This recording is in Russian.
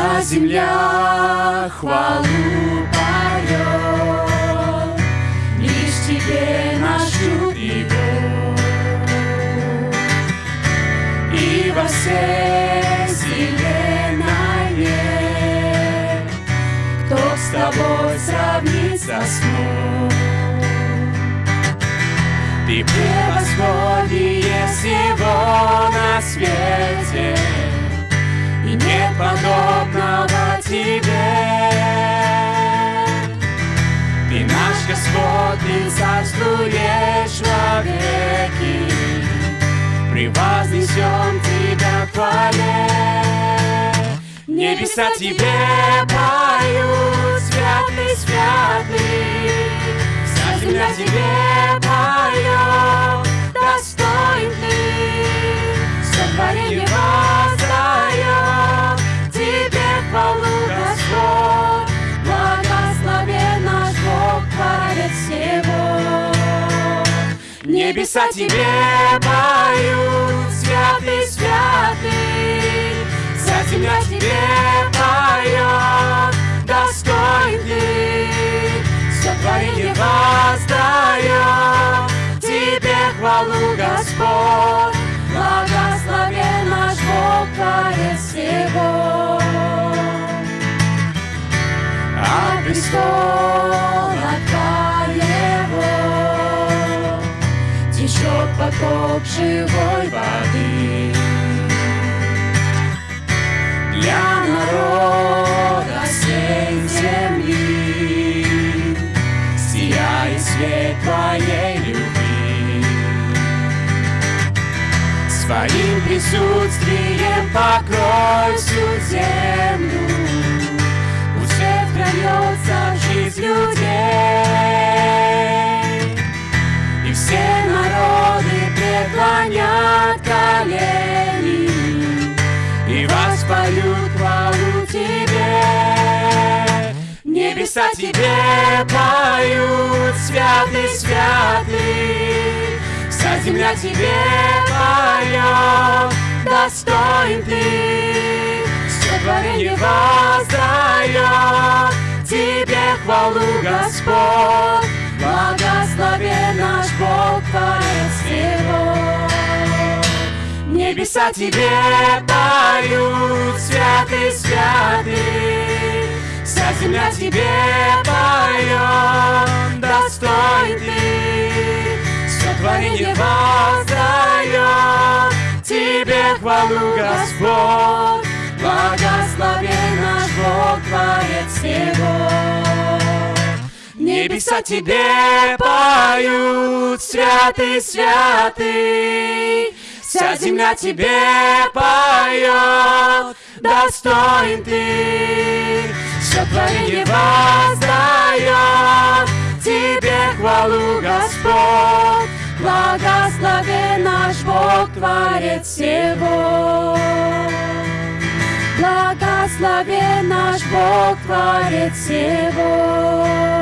Вся земля хвалу поет, Лишь тебе наш чуд и во всей вселенной Кто с тобой сравнится смог? Ты превосходнее всего на свете, нет подобного тебе. Ты наш Господь, Ты царствуешь вовеки, Превознесем Тебя в хвале. Небеса Тебе поют, святый, святый, Вся земля Тебе поет, Небеса Тебе поют, святый, святый, Вся земля Тебе поет, достоин Ты, сотворение воздает Тебе хвалу, течет поток живой воды. Для народа всей земли. Сияет свет Твоей любви. Своим присутствием покрой всю землю. Пусть свет вольется в жизнь людей И все преклонят колени И воспоют хвалу Тебе. Небеса Тебе поют, святый, святый. Вся земля Тебе поет, достоин Ты. Сотворение воздает Тебе хвалу, Господь. Благословен наш Бог, Небеса Тебе поют, святый, святый Вся земля Тебе поет, достоин Ты. Сотворение воздает Тебе хвалу, Господь. Благословен наш Бог, Творец всего Небеса Тебе поют, святый, святый Вся земля Тебе поет, достоин Ты. Сотворение воздает. Тебе хвалу, Господь. Благословен наш Бог, Творец всего. Благословен наш Бог, Творец всего